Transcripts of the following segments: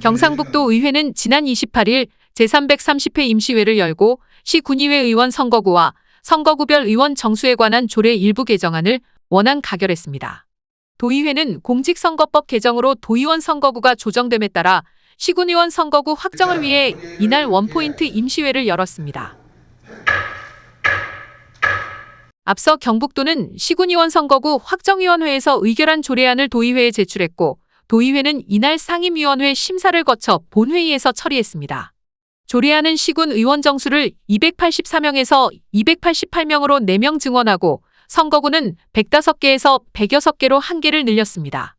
경상북도 의회는 지난 28일 제330회 임시회를 열고 시 군의회 의원 선거구와 선거구별 의원 정수에 관한 조례 일부 개정안을 원안 가결했습니다. 도의회는 공직선거법 개정으로 도의원 선거구가 조정됨에 따라 시군의원 선거구 확정을 위해 이날 원포인트 임시회를 열었습니다. 앞서 경북도는 시군의원 선거구 확정위원회에서 의결한 조례안을 도의회에 제출했고 도의회는 이날 상임위원회 심사를 거쳐 본회의에서 처리했습니다. 조례안은 시군 의원 정수를 284명에서 288명으로 4명 증원하고 선거구는 105개에서 106개로 1개를 늘렸습니다.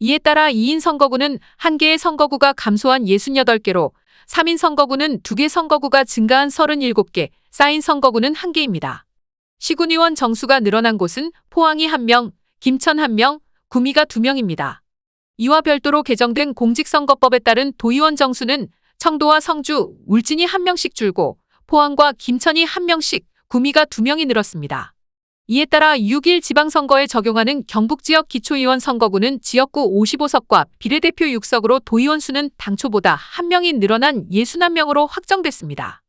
이에 따라 2인 선거구는 1개의 선거구가 감소한 68개로 3인 선거구는 2개 선거구가 증가한 37개, 쌓인 선거구는 1개입니다. 시군의원 정수가 늘어난 곳은 포항이 1명, 김천 1명, 구미가 2명입니다. 이와 별도로 개정된 공직선거법에 따른 도의원 정수는 청도와 성주, 울진이 1명씩 줄고 포항과 김천이 1명씩, 구미가 2명이 늘었습니다. 이에 따라 6일 지방선거에 적용하는 경북지역 기초의원 선거구는 지역구 55석과 비례대표 6석으로 도의원 수는 당초보다 1명이 늘어난 61명으로 확정됐습니다.